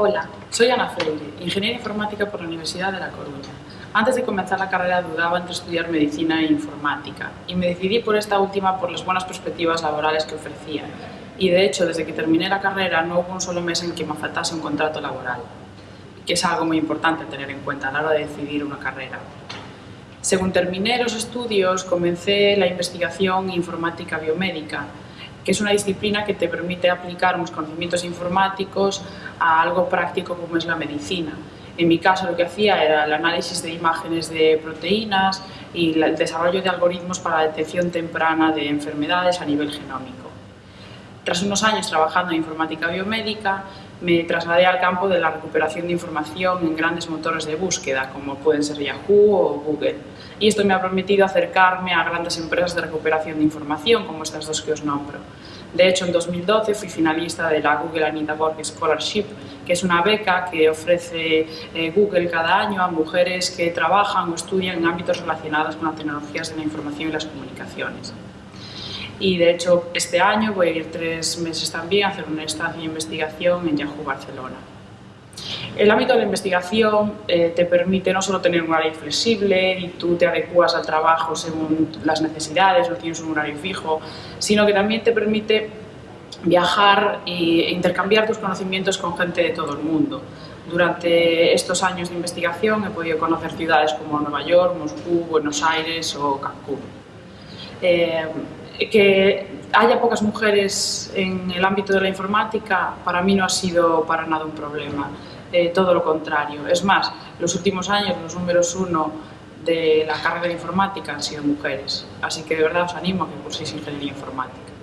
Hola, soy Ana Freire, ingeniera informática por la Universidad de La Coruña. Antes de comenzar la carrera dudaba entre estudiar medicina e informática y me decidí por esta última por las buenas perspectivas laborales que ofrecía. Y de hecho, desde que terminé la carrera no hubo un solo mes en que me faltase un contrato laboral, que es algo muy importante tener en cuenta a la hora de decidir una carrera. Según terminé los estudios, comencé la investigación informática biomédica, que es una disciplina que te permite aplicar unos conocimientos informáticos a algo práctico como es la medicina. En mi caso lo que hacía era el análisis de imágenes de proteínas y el desarrollo de algoritmos para la detección temprana de enfermedades a nivel genómico. Tras unos años trabajando en informática biomédica, me trasladé al campo de la recuperación de información en grandes motores de búsqueda, como pueden ser Yahoo o Google. Y esto me ha permitido acercarme a grandes empresas de recuperación de información, como estas dos que os nombro. De hecho, en 2012 fui finalista de la Google Anita Borg Scholarship, que es una beca que ofrece eh, Google cada año a mujeres que trabajan o estudian en ámbitos relacionados con las tecnologías de la información y las comunicaciones y de hecho este año voy a ir tres meses también a hacer una estancia de investigación en Yahoo Barcelona. El ámbito de la investigación eh, te permite no solo tener un horario flexible y tú te adecuas al trabajo según las necesidades, no tienes un horario fijo, sino que también te permite viajar e intercambiar tus conocimientos con gente de todo el mundo. Durante estos años de investigación he podido conocer ciudades como Nueva York, Moscú, Buenos Aires o Cancún. Eh, que haya pocas mujeres en el ámbito de la informática para mí no ha sido para nada un problema, eh, todo lo contrario. Es más, los últimos años los números uno de la carrera de informática han sido mujeres, así que de verdad os animo a que curséis ingeniería informática.